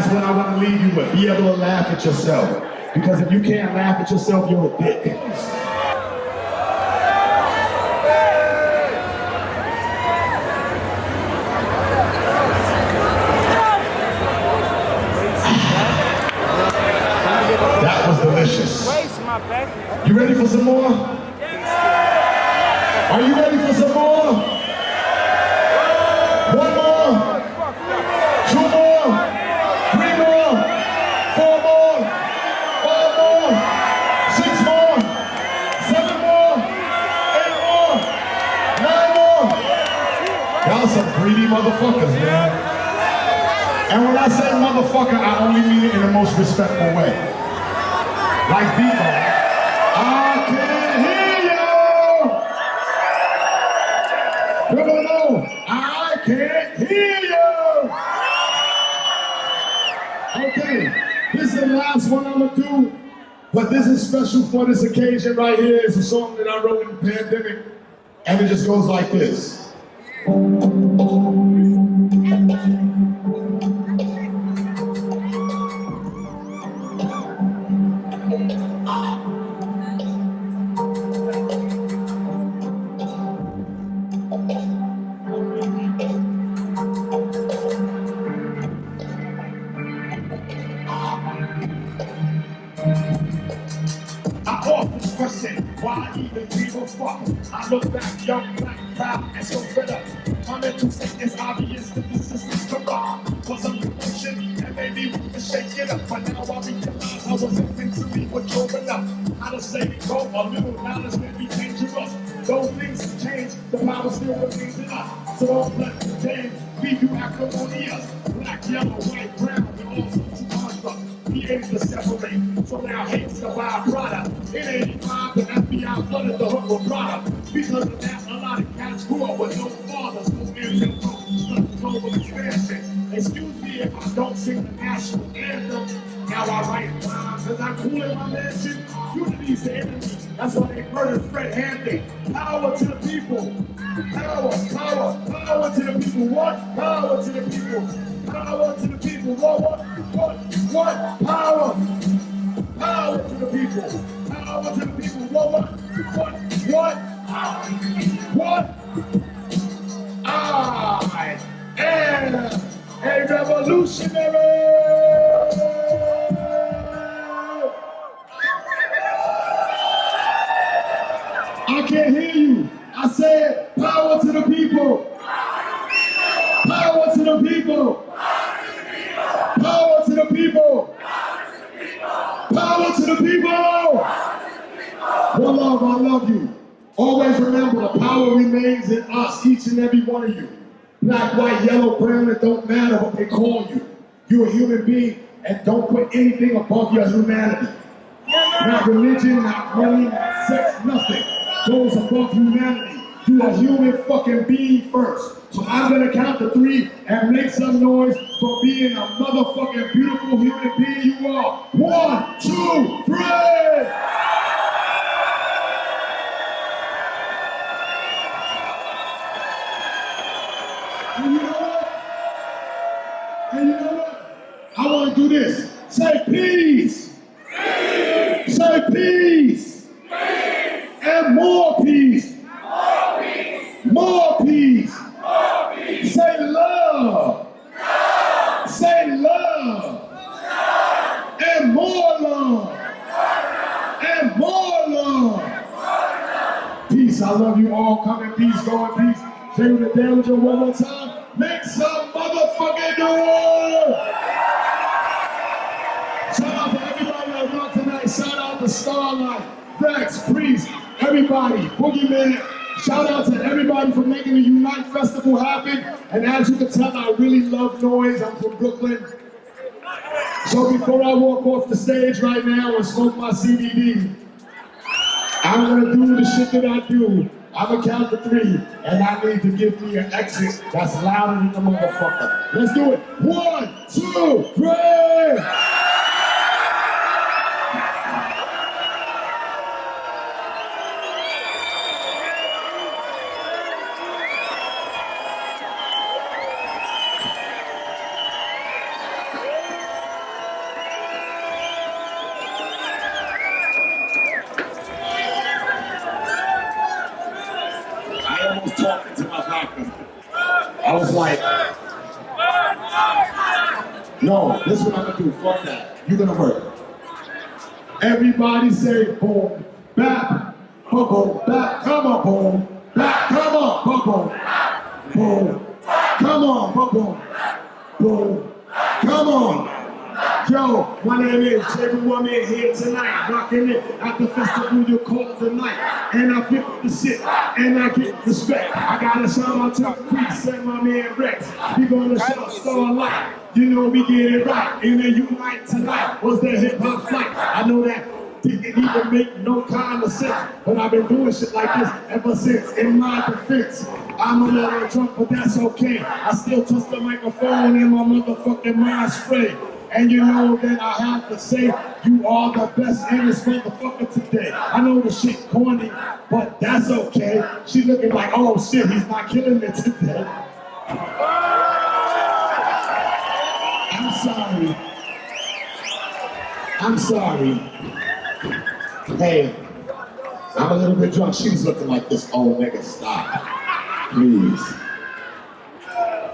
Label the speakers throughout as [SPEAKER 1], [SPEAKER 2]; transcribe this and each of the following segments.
[SPEAKER 1] that's what I want to leave you with. Be able to laugh at yourself. Because if you can't laugh at yourself, you're a dick. Y'all some greedy motherfuckers, man. And when I say motherfucker, I only mean it in the most respectful way. Like Vivo. I can't hear you. No, no, no. I can't hear you. Okay, this is the last one I'm gonna do, but this is special for this occasion right here. It's a song that I wrote in the pandemic, and it just goes like this. I Is obvious that this system's corrupt. Was a promotion and made me want to shake it up. But now I realize I wasn't meant to be what growing up. How to say it go a little knowledge may be dangerous. Though things change, the power still remains in us. So don't let the change be you acrimonious. Black, yellow, white, brown, and all of constructs be able to separate. So now hate's the byproduct. In 85, the FBI flooded the hook with product. Because of that, a lot of cats grew up with no I don't sing the national anthem. Now I write rhymes as I cool in my mansion. Unity's the enemy. That's why they murdered Fred Hampton. Power to the people. Power, power, power to the people. What? Power to the people. Power to the people. What? What? What? What? Power. Power to the people. Power to the people. What? What? What? What? What? Revolutionary. I can't hear you. I said power to the people. Power to the people. Power to the people. Power to the people. Oh, one love, I love you. Always remember the power remains in us, each and every one of you. Black, white, yellow, brown, it don't matter what they call you. You're a human being and don't put anything above your humanity. Not religion, not money, not sex, nothing goes above humanity. You are human fucking being first. So I'm gonna count to three and make some noise for being a motherfucking beautiful human being you are. One, two, three! And you know what? And you know what? I want to do this. Say peace. peace. Say peace. peace. And more peace. More peace. More peace. More peace. Say love. love. Say love. And more love. And more love. Peace. I love you all. Come in peace. Go in peace. Say with the damage one more time. Make some motherfucking noise. Shout out to everybody that brought tonight. Shout out to Starlight, Rex, Priest, everybody, Boogeyman. Shout out to everybody for making the Unite Festival happen. And as you can tell, I really love noise. I'm from Brooklyn. So before I walk off the stage right now and smoke my CBD, I'm gonna do the shit that I do. I'm gonna count to three, and I need to give me an exit that's louder than the motherfucker. Let's do it. One, two, three. I was talking to my doctor. I was like, no, this is what I'm gonna do, fuck that. You're gonna work." Everybody say boom, bap, boom, boom, bap, come on, boom, bap, come on, boom, boom, boom, come on, boom, boom, boom, come on. Yo, my name is Jerry Woman here tonight, rocking it at the festival you call tonight. And I feel the shit, and I get respect. I gotta shout out to priest and my man Rex. We gonna shout Starlight. You know we get it right. And then unite tonight was that hip hop flight. I know that didn't even make no kind of sense. But I've been doing shit like this ever since. In my defense, I'm a little drunk, but that's okay. I still touch the microphone and my motherfucking mind spray. And you know that I have to say, you are the best in this motherfucker today. I know the shit corny, but that's okay. She looking like, oh shit, he's not killing it today. I'm sorry. I'm sorry. Hey, I'm a little bit drunk. She's looking like this old nigga. Stop. Please.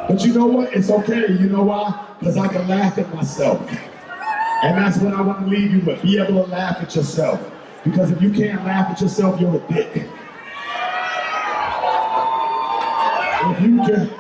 [SPEAKER 1] But you know what? It's okay. You know why? Because I can laugh at myself. And that's what I want to leave you with. Be able to laugh at yourself. Because if you can't laugh at yourself, you're a dick. If you can,